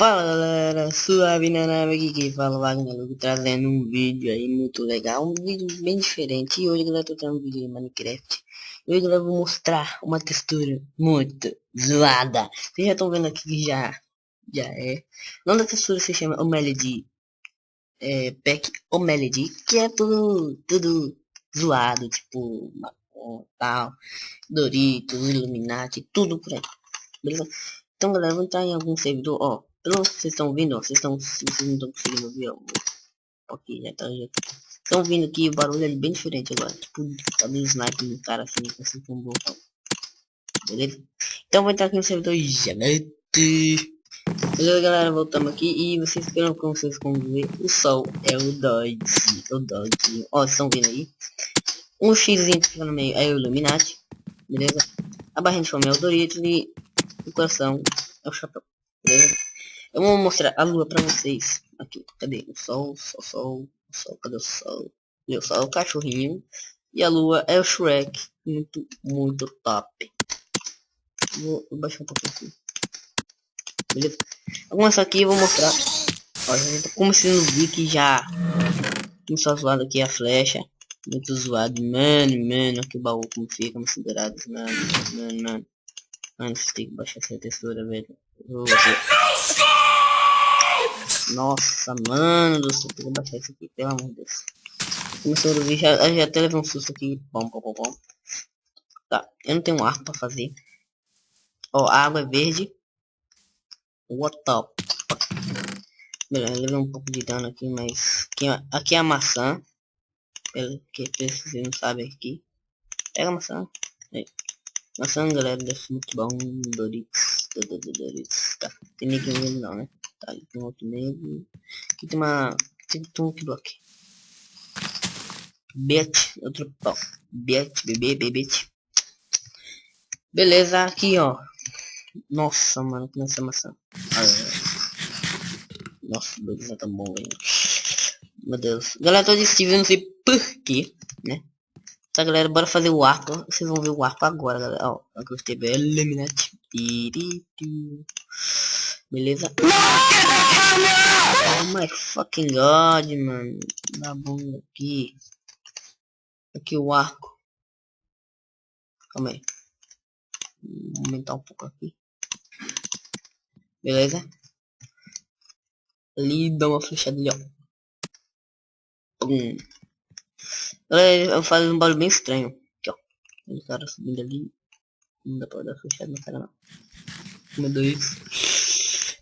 Fala galera, suave na nave aqui quem fala Wagner trazendo um vídeo aí muito legal, um vídeo bem diferente. E hoje galera tô trazendo um vídeo de Minecraft. E hoje galera vou mostrar uma textura muito zoada, vocês já estão vendo aqui que já, já é, o nome da textura se chama Omelody, é, Pack Omelody, que é tudo, tudo zoado, tipo, tal, Doritos, Illuminati, tudo por aí, beleza? Então galera, vou entrar em algum servidor, ó, pelo vocês estão vendo, ó, vocês estão, vocês não estão conseguindo ver, ó. Ok, já tá, já tá. Estão vindo aqui, o barulho é bem diferente agora. Tipo, tá dando sniper no cara assim, assim como botão. Beleza? Então vou entrar aqui no servidor Janete. Beleza, galera, voltamos aqui e vocês viram como vocês vão ver, o sol é o Dodge, o Dodge. Ó, vocês estão vendo aí? Um que fica no meio é o Illuminati, beleza? A barrinha de fome é o Doritos e o coração é o chapéu, beleza? Eu vou mostrar a lua pra vocês. Aqui, cadê? O sol, sol, sol, sol, cadê o sol? O sol é o cachorrinho. E a lua é o Shrek. Muito, muito top. Vou baixar um pouquinho aqui. Beleza? Vou começar aqui e vou mostrar. Ó, já tá começando a ver que já... Começou zoado aqui a flecha. Muito zoado. Mano, mano. Que baú como fica, considerado. Mano, mano, mano. Mano, você tem que baixar essa textura, velho. Nossa, mano do céu, vou baixar isso aqui, pelo amor de Deus. Começou a ver, já, já até levou um susto aqui. Bom, bom, bom, bom. Tá, eu não tenho um arco pra fazer. Ó, a água é verde. What the Beleza, levei um pouco de dano aqui, mas... Aqui, aqui é a maçã. Pelo que vocês não sabem aqui. Pega a maçã. Aí. Maçã, galera, deve ser muito bom. Doritos. Doritos. Tá, tem ninguém não, né? Tá, ali tem outro negro. Aqui tem uma... Tem um bloco. Bet, outro pau. Bet, bebê, bebê. Beleza, aqui, ó. Nossa, mano, que nessa maçã. Ah, nossa, beleza, tá bom, velho. Meu Deus. Galera, tô de Steve, não sei porquê, né? Tá, galera, bora fazer o arco. Vocês vão ver o arco agora, galera. Ó, eu gostei, Eliminate. Beleza? Oh my fucking god, mano. Dá bom aqui. Aqui o arco. Calma aí. Vou aumentar um pouco aqui. Beleza? Ali dá uma flechada ali, ó. Hum. Eu faço um barulho bem estranho. Aqui, ó. O cara subindo ali. Não dá pra dar flechada na cara, não. Uma, dois.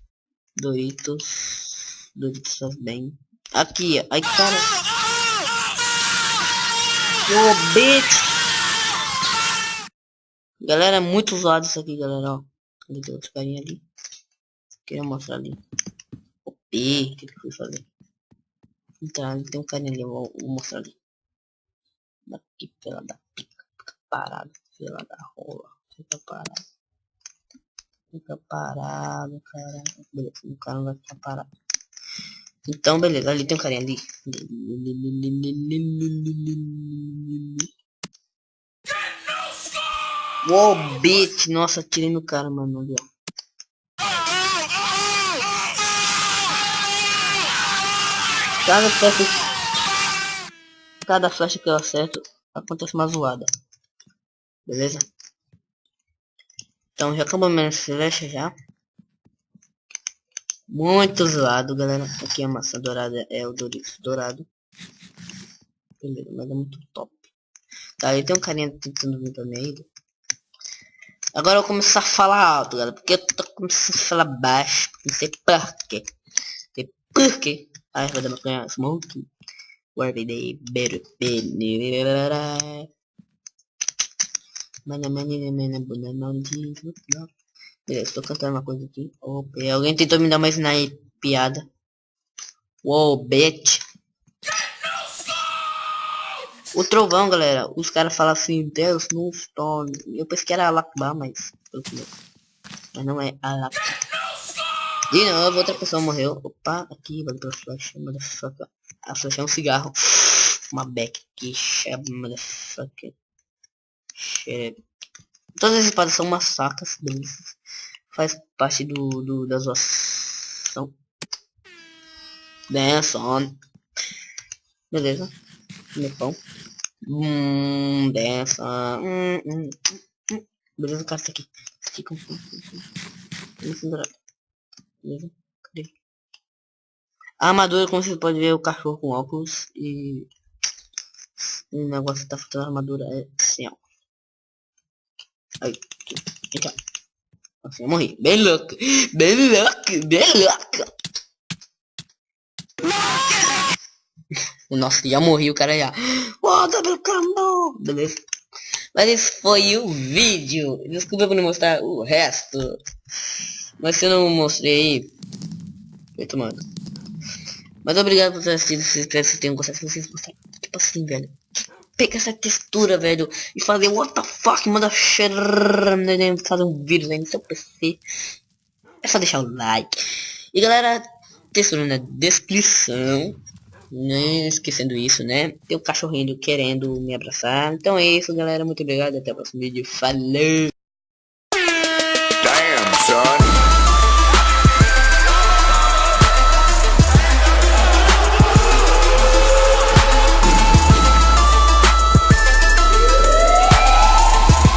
Doritos. Doritos faz bem. Aqui, ai cara. Ô, bitch. Galera, é muito usado isso aqui, galera, ó. Tem outro carinha ali. Queria mostrar ali. O P, que eu fui fazer? Então, tem um carinha ali, eu vou, vou mostrar ali. Daqui, pela da pica. Parado, pela da rola. Fica. Fica parado, cara. Beleza, o cara não vai ficar parado. Então, beleza, ali tem um carinha ali. Uou, bitch. Nossa, tirei no cara, mano. Ali, ó. Cada flecha... Cada flecha que eu acerto, acontece uma zoada. Beleza? Então já acabou minha flecha já. Muito zoado, galera. Aqui a maçã dourada é o Doritos dourado. Beleza, mas é muito top. Tá, aí tem um carinha tentando vir meio. Agora eu vou começar a falar alto, galera. Porque eu tô começando a falar baixo. Não sei porquê. Não sei porquê. Ai, vai dar uma smoke. Where they better be. Mana mana mana bunda maldito. Beleza, tô cantando uma coisa aqui. Opa, alguém tentou me dar mais na piada. Uou, bitch. O trovão, galera. Os caras falam assim, Deus no stone. Eu pensei que era Alakba, mas... Mas não é Alakba. De novo, outra pessoa morreu. Opa, aqui, valeu pela flash, motherfucker. A flash é um cigarro. Uma back aqui, shab, motherfucker. Todas as espadas são massacres, beleza? Faz parte do, do da zoação. Dance. Beleza. Meu pão. Hum, dessa. Hum, hum, hum. Beleza, cara, tá aqui. Fica um Beleza? Cadê? A armadura, como você pode ver, é o cachorro com óculos e o negócio que tá faltando armadura é assim, ó. Aí, aqui, ó. Assim, eu morri. Bem louco. Bem louco, bem louco. Nossa, já morri o cara já. Oh, double combo! Beleza. Mas esse foi o vídeo. Desculpa por não mostrar o resto. Mas se eu não mostrei... Foi tomando. Mas obrigado por ter assistido. Se vocês tenham gostado. Se vocês gostaram. Tipo assim, velho. Pegar essa textura, velho. E fazer what the fuck. Manda fazer um vídeo aí no seu PC. É só deixar o like. E galera, textura na descrição. Nem esquecendo isso, né? Tem o um cachorrinho querendo me abraçar. Então é isso, galera. Muito obrigado. Até o próximo vídeo. Falou!